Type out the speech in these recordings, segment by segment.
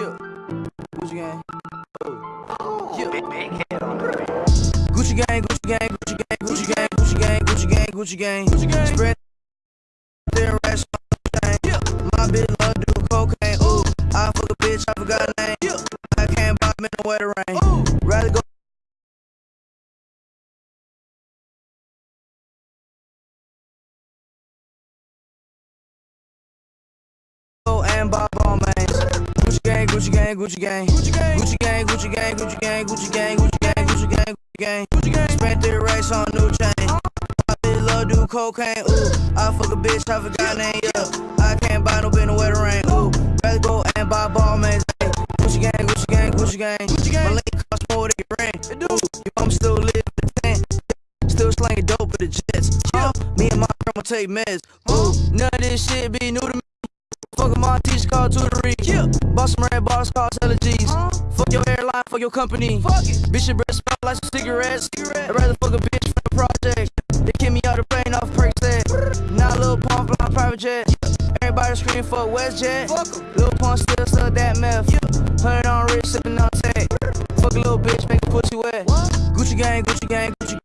Yeah. Gucci gang. Oh. Yeah. Big, big head on the beat. Gucci gang, Gucci gang, Gucci gang, Gucci gang, Gucci gang, Gucci gang, Gucci gang, Gucci gang. Spread their racks on the. Yeah. My bitch love do cocaine. Ooh, I fuck a bitch, I forgot her name. Yeah. I can't buy me no wetter rain. Ooh. Gucci gang, Gucci gang, Gucci gang, Gucci gang, Gucci gang, Gucci gang, Gucci gang, Gucci gang, Gucci gang, Gucci gang, Gucci gang, Gucci. Spent their racks on new chain. Uh-huh. My bitch love do cocaine. Ooh, I fuck a bitch, I forgot name. Yeah, I can't buy no bin no wetter rain. Ooh, rather go and buy ball. Ay, Gucci gang, Gucci gang, Gucci gang, Gucci gang. My link cost more than your rent. It do. Your mom still live in the tent. Still slanging dope for the jets. Huh? Me and my grandma take meds. Ooh, none of this shit be new to me. Fuck my teacher called tutoring. Yeah. Boss some red bars called allergies. Uh, fuck your airline, fuck your company. Fuck it. Bitch, your breath smell like some cigarettes. Cigarette. I'd rather fuck a bitch from the project. They kick me out the plane off perk set. Now Lil Pump fly private jet. Everybody scream for WestJet. Fuck Lil Pump still suck that meth. Yeah. Hundred on wrist, sipping on tech. Fuck a little bitch, make a pussy wet. What? Gucci gang, Gucci gang, Gucci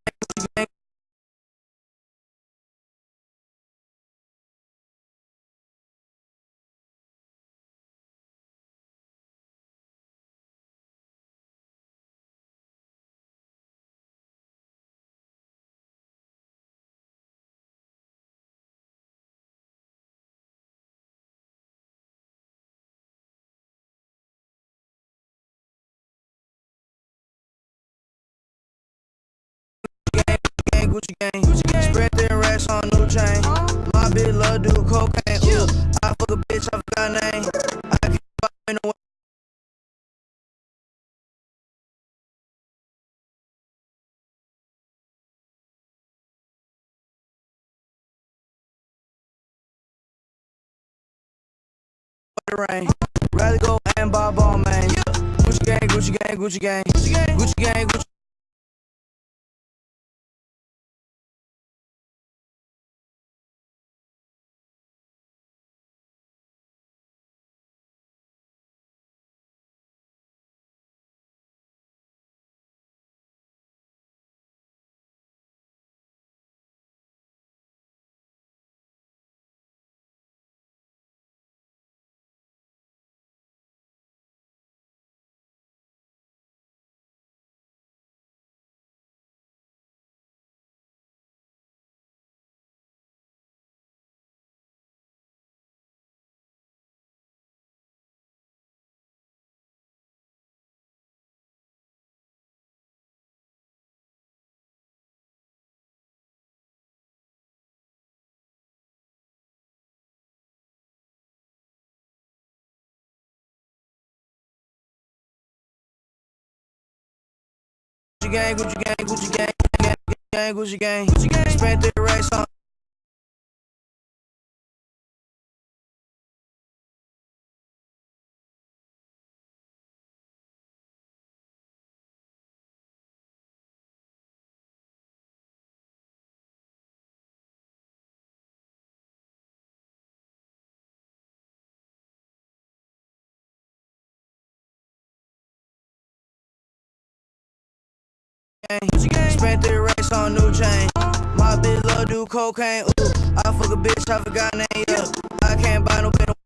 Gucci gang. Gucci gang. Spread their racks on new chain. My bitch love do cocaine. Ooh, I fuck a bitch, I forgot name. I can't buy me no wetter rain. Rather go and buy Balmain. Gang, Gucci gang, Gucci gang, Gucci gang, Gucci gang, Gucci. Gucci gang, Gucci gang, Gucci gang, gang, gang, Gucci gang, Gucci gang. Spent their racks on. Gang. Spent their racks on new chain. My bitch love do cocaine. Ooh, I fuck a bitch, I forgot name. Yeah, I can't buy no bin.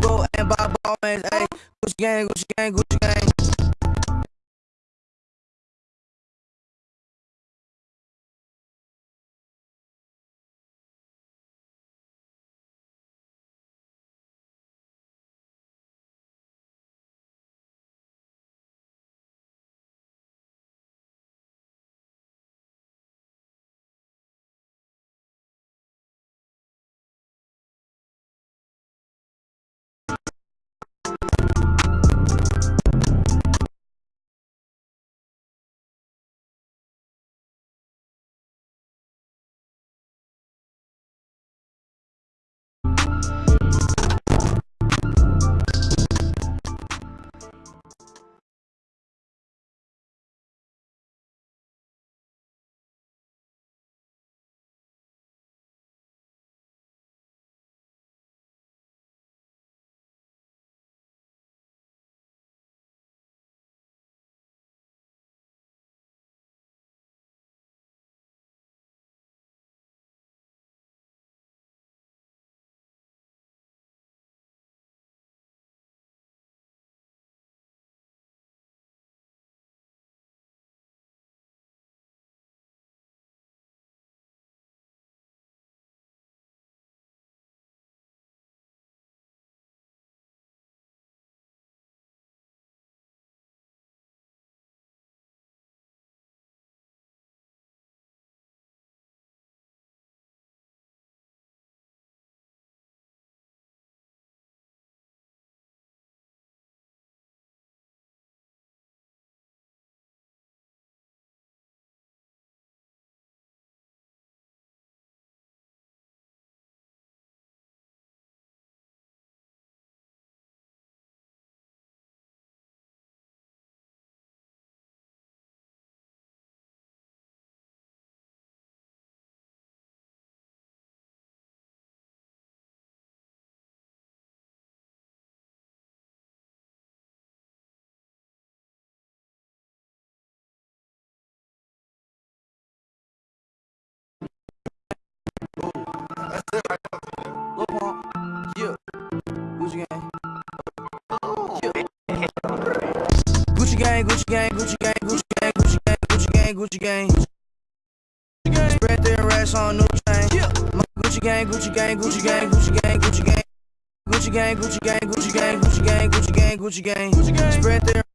Go and buy Balmain. Hey, Gucci gang, Gucci gang, Gucci gang. Gucci gang, Gucci gang, Gucci gang, Gucci gang, Gucci gang, Gucci gang. Gucci gang. Spread their racks on new chain. My Gucci gang, Gucci gang, Gucci gang, Gucci gang, Gucci gang. Gucci gang, Gucci gang, Gucci gang, Gucci gang, Gucci gang, Gucci gang. Gucci gang. Spread their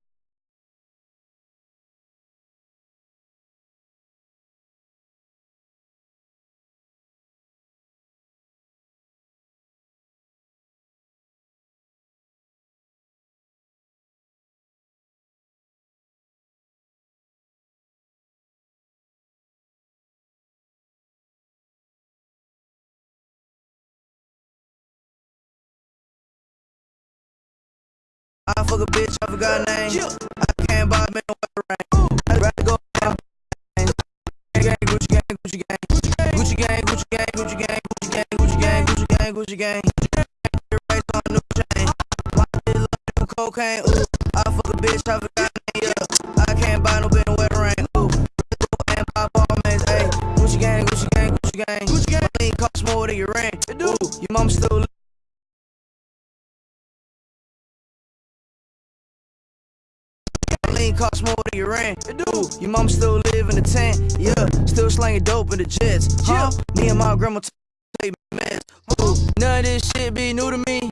I fuck a bitch, I forgot her name. I can't buy man with rain. I'd rather go down. Gang, Gucci gang, Gucci gang. Gucci gang, Gucci gang, Gucci gang, Gucci gang, Gucci gang, Gucci gang, Gucci gang. Race on new chain. Cocaine? Ooh, I fuck a bitch, I forgot her name. Yeah, I can't buy no man with rain. Ooh, and buy Balmain's. Hey, Gucci gang, Gucci gang, Gucci gang. Gucci gang. Costs more than your rent. Ooh, your mom still. Cost more than your rent. It do. Your mom still live in the tent. Yeah, still slanging dope in the jets. Huh? Me and my grandma take meds. Ooh, none of this shit be new to me.